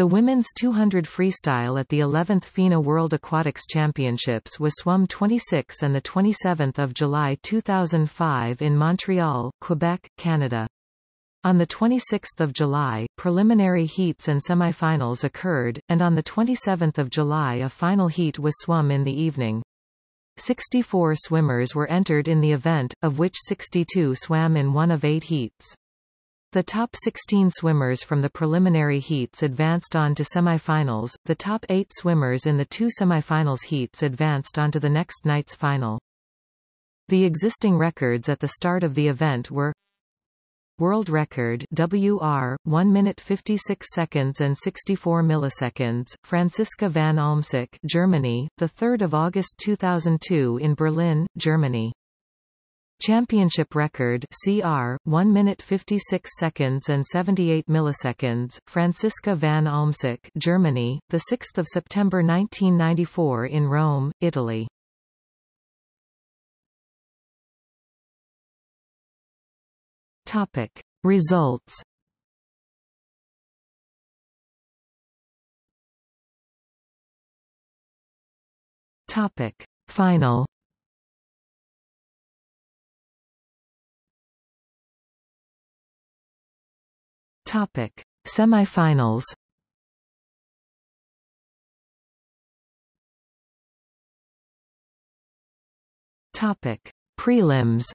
The women's 200 freestyle at the 11th FINA World Aquatics Championships was swum 26 and 27 July 2005 in Montreal, Quebec, Canada. On 26 July, preliminary heats and semifinals occurred, and on 27 July a final heat was swum in the evening. 64 swimmers were entered in the event, of which 62 swam in one of eight heats. The top 16 swimmers from the preliminary heats advanced on to semifinals, the top eight swimmers in the two semifinals heats advanced on to the next night's final. The existing records at the start of the event were World record WR 1 minute 56 seconds and 64 milliseconds Franziska van Almsick Germany the 3rd of August 2002 in Berlin Germany Championship record CR 1 minute 56 seconds and 78 milliseconds Franziska van Almsick Germany the 6th of September 1994 in Rome Italy. Topic Results. Topic Final Topic: Semifinals. Topic: Prelims.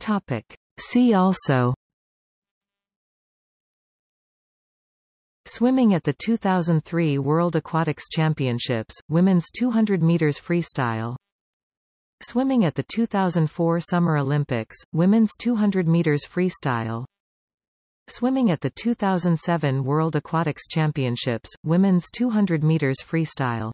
Topic: See also. Swimming at the 2003 World Aquatics Championships, women's 200 meters freestyle Swimming at the 2004 Summer Olympics, women's 200 meters freestyle. Swimming at the 2007 World Aquatics Championships, women's 200 meters freestyle.